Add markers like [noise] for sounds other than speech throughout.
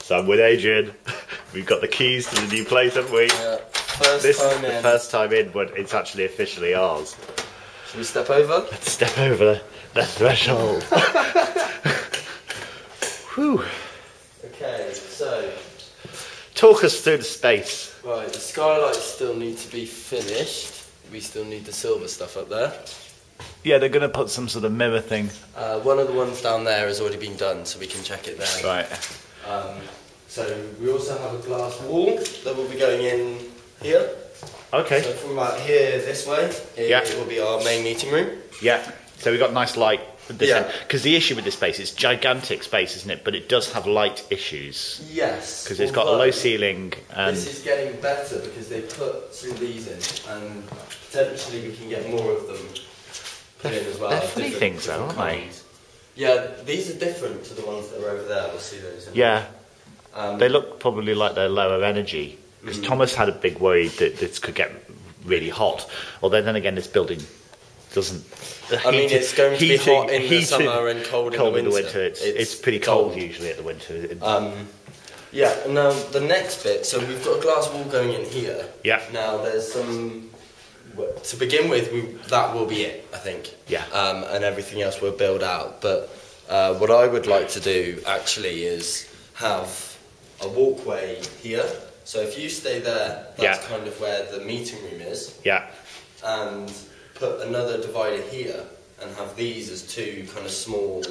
So I'm with Adrian. [laughs] We've got the keys to the new place, haven't we? Yeah. First This is time the in. first time in, but it's actually officially ours. Should we step over? Let's step over the threshold. [laughs] Whew. Okay, so Talk us through the space. right, the skylights still need to be finished. We still need the silver stuff up there. Yeah, they're going to put some sort of mirror thing. Uh, one of the ones down there has already been done, so we can check it there. Right. Um, so we also have a glass wall that will be going in here. Okay. So from about here this way, it, Yeah. it will be our main meeting room. Yeah. So we've got nice light. Yeah. Because the issue with this space is gigantic space, isn't it? But it does have light issues Yes. because it's got a low ceiling and This is getting better because they put some of these in, and potentially we can get more of them put in as well. they're funny things though, aren't they? Yeah, these are different to the ones that are over there. We'll see those. In yeah, Um, they look probably like they're lower energy. Because Mm. Thomas had a big worry that this could get really hot. Although then again, this building doesn't. I mean, heated- it's going to be hot in the summer and cold in the winter. It's, It's it's, pretty cold, cold. usually at the winter. Um, yeah, now the next bit, so we've got a glass wall going in here. Yeah. Now there's some, to begin with, we, that will be it, I think. Yeah. Um, and everything else we'll build out. But uh, what I would like to do actually is have a walkway here. So if you stay there, that's Yeah. kind of where the meeting room is. yeah, And put another divider here and have these as two kind of small,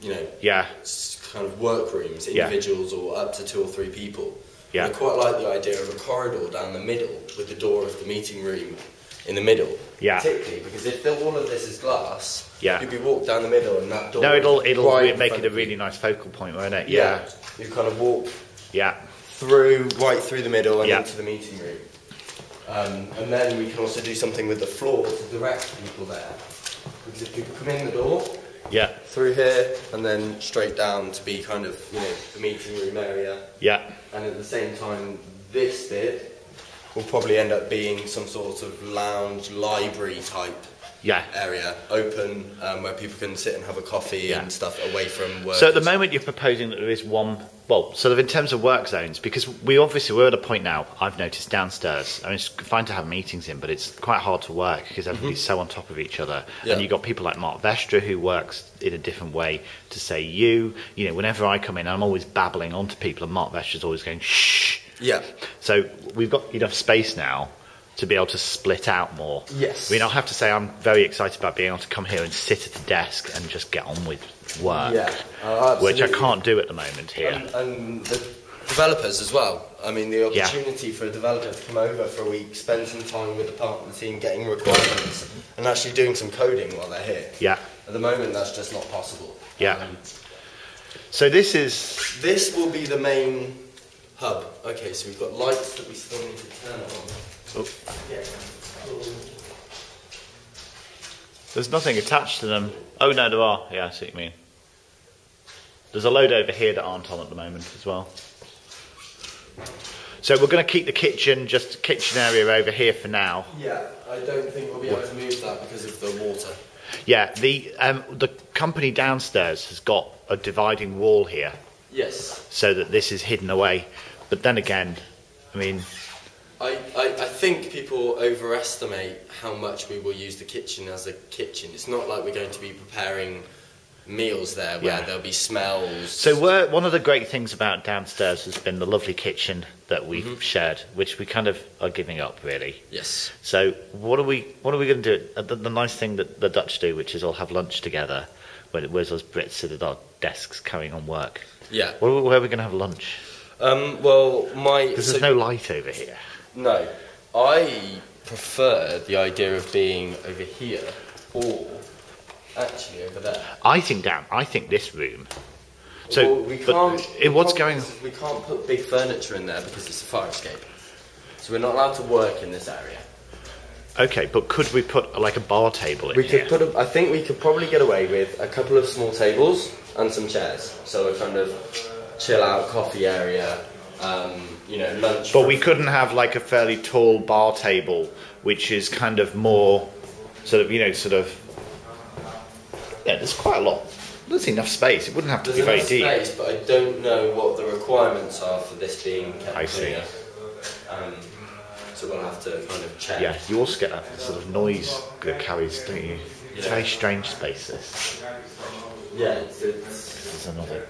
you know, yeah, kind of workrooms, Yeah. individuals or up to two or three people. Yeah. And I quite like the idea of a corridor down the middle with the door of the meeting room in the middle. Yeah. Particularly because if the, all of this is glass, Yeah. you'd be walk down the middle and that door. No, it'll it'll right make it a really nice focal point, won't it? Yeah. Yeah, You kind of walk yeah, through, right through the middle and Yeah. into the meeting room. Um, and then we can also do something with the floor to direct people there. Because if people come in the door, yeah, through here, and then straight down to be kind of, you know, the meeting room area. yeah, and at the same time this bit will probably end up being some sort of lounge library type yeah. area open um, where people can sit and have a coffee Yeah. and stuff away from work So at the moment you're proposing that there is one, well, sort of in terms of work zones, because we obviously we're at a point now. I've noticed downstairs. I mean, it's fine to have meetings in, but it's quite hard to work because everybody's so on top of each other. Yeah. And you've got people like Mark Vestra who works in a different way to say you. You know, whenever I come in, I'm always babbling onto people, and Mark Vestra's always going shh. yeah So we've got enough space now to be able to split out more. Yes. I mean, I'll have to say I'm very excited about being able to come here and sit at a desk and just get on with work. Yeah, oh, which I can't do at the moment here. and, and the developers as well I mean the Yeah. opportunity for a developer to come over for a week spend some time with the partner team getting requirements and actually doing some coding while they're here yeah. at the moment that's just not possible Yeah. Um, So this is This will be the main hub. Okay, so we've got lights that we still need to turn on. Oh, there's nothing attached to them. Oh no, there are. Yeah, I see what you mean. There's a load over here that aren't on at the moment as well. So we're going to keep the kitchen, just kitchen area over here for now. Yeah, I don't think we'll be able to move that because of the water. Yeah, the um, the company downstairs has got a dividing wall here, Yes. so that this is hidden away. But then again, I mean, I, I think people overestimate how much we will use the kitchen as a kitchen. It's not like we're going to be preparing meals there where Yeah. there'll be smells. So we're, one of the great things about downstairs has been the lovely kitchen that we've shared, which we kind of are giving up really. yes. So what are we what are we going to do? Uh, The, the nice thing that the Dutch do, which is all have lunch together, when whereas us Brits sit at our desks carrying on work. Yeah. Where, where are we going to have lunch? Um, well, my. Because so- there's no light over here. No, I prefer the idea of being over here or actually over there. I think down. I think this room. So well, we can't. it- what's going? We can't put big furniture in there because it's a fire escape. So we're not allowed to work in this area. Okay, but could we put like a bar table in We here? could put. A, I think we could probably get away with a couple of small tables and some chairs. So a kind of chill out coffee area. Um, you know, lunch. But we couldn't have like a fairly tall bar table, which is kind of more, sort of, you know, sort of. Yeah, there's quite a lot. There's enough space. It wouldn't have to There's be very enough deep. space, but I don't know what the requirements are for this being kept I see. Um, so we'll have to kind of check. Yeah, you also get that sort of noise that carries, don't you? It's Yeah. very strange spaces. Yeah, it's, it's, This is another.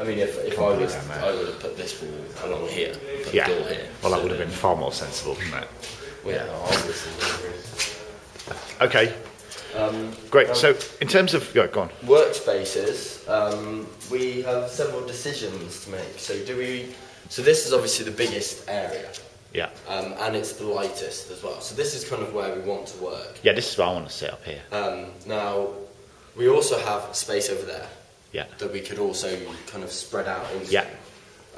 I mean, if, if I was, I would have put this wall along here, put Yeah. the door here. Well, that would have been far more sensible, wouldn't it? Well, yeah, obviously. Okay, Um, great. So, in terms of, yeah, go on. workspaces, um, we have several decisions to make. So do we? So this is obviously the biggest area, Yeah, um, and it's the lightest as well. So this is kind of where we want to work. yeah. This is where I want to sit up here. Um, now, we also have space over there Yeah, that we could also kind of spread out into. Yeah.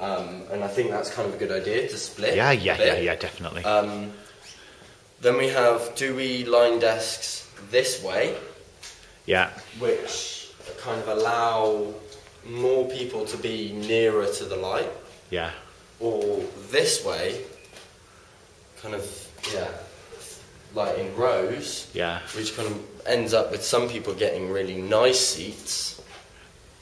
Um, and I think that's kind of a good idea to split. yeah, yeah, yeah, yeah. Definitely. Um, then we have: do we line desks this way? yeah, which kind of allow more people to be nearer to the light, yeah, or this way, kind of, yeah, like in rows, yeah, which kind of ends up with some people getting really nice seats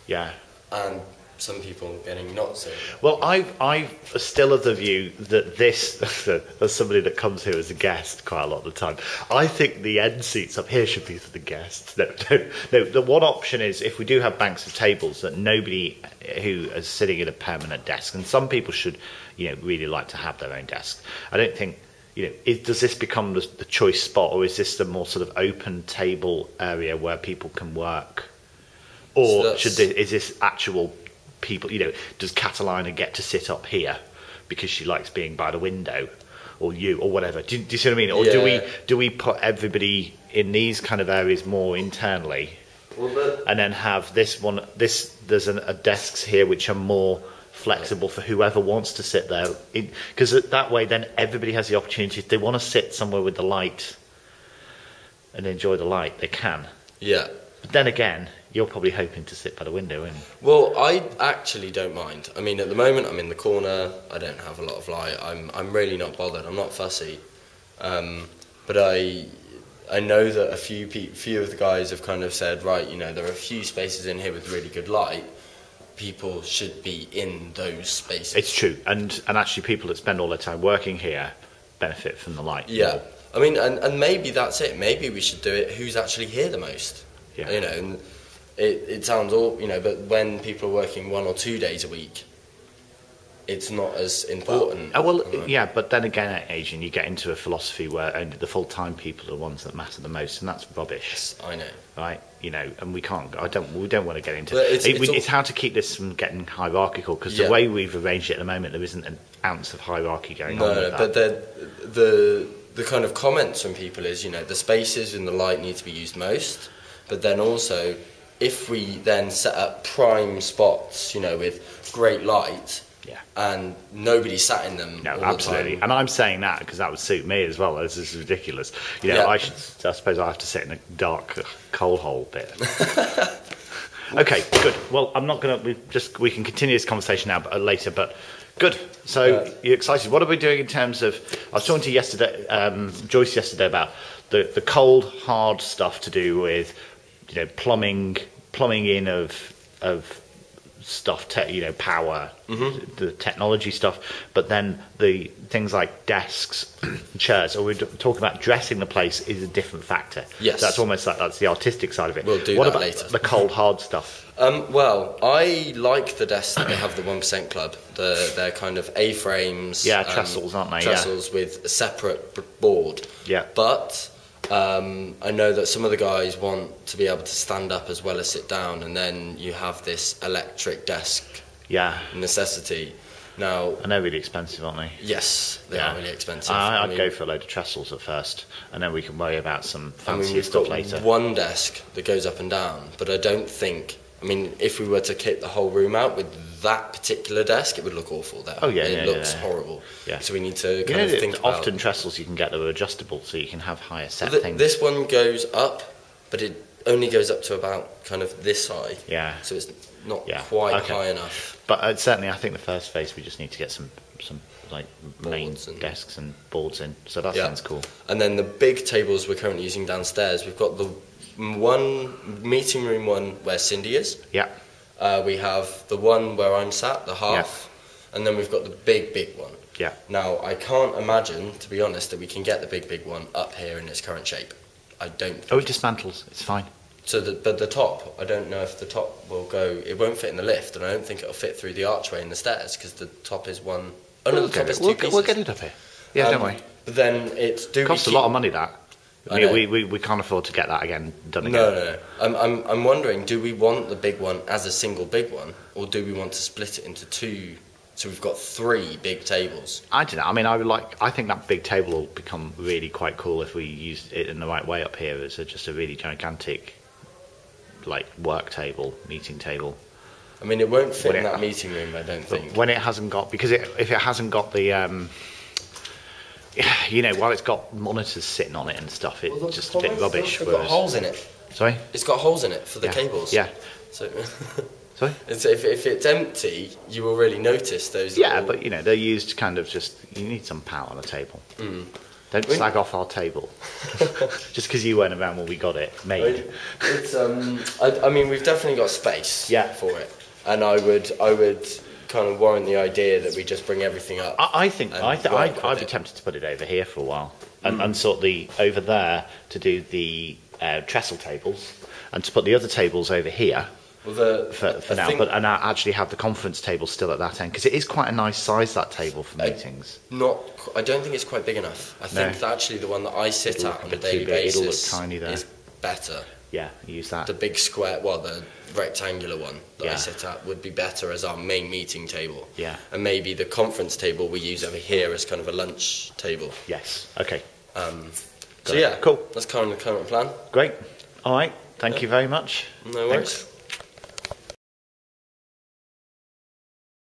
yeah. and some people getting not so. Well, I I still of the view that this, [laughs] as somebody that comes here as a guest quite a lot of the time, I think the end seats up here should be for the guests. No, [laughs] no, no. The one option is if we do have banks of tables that nobody who is sitting at a permanent desk, and some people should, you know, really like to have their own desk. I don't think. You know, is, does this become the, the choice spot, or is this the more sort of open table area where people can work, or that's- should this, is this actual people? You know, does Catalina get to sit up here because she likes being by the window, or you, or whatever? Do, do you see what I mean? Or do we do we put everybody in these kind of areas more internally, Well, and then have this one? This there's an, a desks here which are more flexible for whoever wants to sit there because that way then everybody has the opportunity if they want to sit somewhere with the light and enjoy the light they can yeah. but then again you're probably hoping to sit by the window and Well, I actually don't mind. I mean, at the moment, I'm in the corner. I don't have a lot of light. I'm, I'm really not bothered. I'm not fussy. Um, but I, I know that a few pe- few of the guys have kind of said, right, you know, there are a few spaces in here with really good light. People should be in those spaces. it's true and and actually people that spend all their time working here benefit from the light yeah. more. I mean, and, and maybe that's it. Maybe we should do it. Who's actually here the most? Yeah. You know, and it, it sounds all, you know, but when people are working one or two days a week, it's not as important. Oh, well, mm-hmm. yeah, but then again, at Asian, you get into a philosophy where only the full-time people are the ones that matter the most, and that's rubbish, Yes, I know. right? You know, and we can't. I don't. We don't want to get into. Well, it's- it, it's we- all- it's how to keep this from getting hierarchical because Yeah. the way we've arranged it at the moment, there isn't an ounce of hierarchy going No, on. no, but the the the kind of comments from people is, you know, the spaces in the light need to be used most, but then also, if we then set up prime spots, you know, with great light, Yeah. and nobody sat in them. No, the absolutely, time. and I'm saying that because that would suit me as well. This is ridiculous. You know, Yeah. I should. I suppose I have to sit in a dark coal hole bit. [laughs] okay, good. Well, I'm not going to. We just we can continue this conversation now, but uh, later. But good. So you're excited. What are we doing in terms of? I was talking to yesterday, um, Joyce yesterday about the the cold hard stuff to do with, you know, plumbing, plumbing in of of stuff, te- you know, power, Mm-hmm. the technology stuff, but then the things like desks, [clears throat] chairs, or we're talking about dressing the place is a different factor. Yes. That's almost like that's the artistic side of it. We'll do what that about later. the cold hard stuff? Um, well, I like the desks that they have the one percent club. The they're kind of A frames. Yeah, trestles, aren't they? Yeah. Trestles with a separate b- board. Yeah. But um, I know that some of the guys want to be able to stand up as well as sit down, and then you have this electric desk Yeah. necessity. Now, And they're really expensive, aren't they? yes, they yeah. are really expensive. I, I'd mean- go for a load of trestles at first, and then we can worry about some I mean, stuff got later. one desk that goes up and down, but I don't think. I mean, if we were to kit the whole room out with that particular desk, it would look awful. There, Oh, yeah, it yeah, looks yeah. horrible. Yeah. So we need to You kind know, of think about. often trestles you can get that are adjustable, so you can have higher set things. this one goes up, but it only goes up to about kind of this side. Yeah. So it's not Yeah, quite okay. high enough. But uh, certainly, I think the first phase we just need to get some some like main and- desks and boards in. So that Yeah. sounds cool. And then the big tables we're currently using downstairs, we've got the one meeting room one where Cindy is. Yeah. Uh, we have the one where I'm sat, the half, and then we've got the big, big one. Yeah. Now, I can't imagine, to be honest, that we can get the big, big one up here in its current shape. I don't. Oh, it dismantles. It's fine. So, the, but the top, I don't know if the top will go. It won't fit in the lift, and I don't think it'll fit through the archway in the stairs because the top is one. Oh no, we'll the top is two We'll, pieces. get- we'll get it up here. Yeah, don't Um, worry. But then it's do It costs a lot of money. That. I mean, we, we, we can't afford to get that again done again. No, no, no. I'm, I'm, I'm wondering, do we want the big one as a single big one, or do we want to split it into two? So we've got three big tables. I don't know. I mean, I would like. I think that big table will become really quite cool if we use it in the right way up here. It's a, just a really gigantic, like work table, meeting table. I mean, it won't fit Well, in yeah. that meeting room, I don't think. when it hasn't got, because it, if it hasn't got the, um, [sighs] you know, while it's got monitors sitting on it and stuff, it's Well, just a bit rubbish. It's got holes in it. sorry, It's got holes in it for the Yeah. cables. Yeah. So, [laughs] sorry. it's, if, if it's empty, you will really notice those. Yeah, little- but you know, they're used kind of just. You need some power on a table. Mm. Don't When- slag off our table [laughs] just because you weren't around when we got it made. It's um. I, I mean, we've definitely got space. Yeah. For it, and I would I would kind of warrant the idea that we just bring everything up. I, I think I th- I, I'd be tempted to put it over here for a while and, and sort the over there to do the uh, trestle tables and to put the other tables over here well, the for, for now, think but and I actually have the conference table still at that end because it is quite a nice size that table for I- meetings. not. I don't think it's quite big enough. I think No. that actually the one that I sit It'll at on a a bit too daily big, it'll look basis tiny there. is better. Yeah, use that. The big square, well, the rectangular one that I Yeah. sit at would be better as our main meeting table. Yeah. And maybe the conference table we use over here as kind of a lunch table. Yes. Okay. Um, so it. yeah, Cool. That's kind of the current plan. Great. All right. Thank you very much. No worries. Thanks.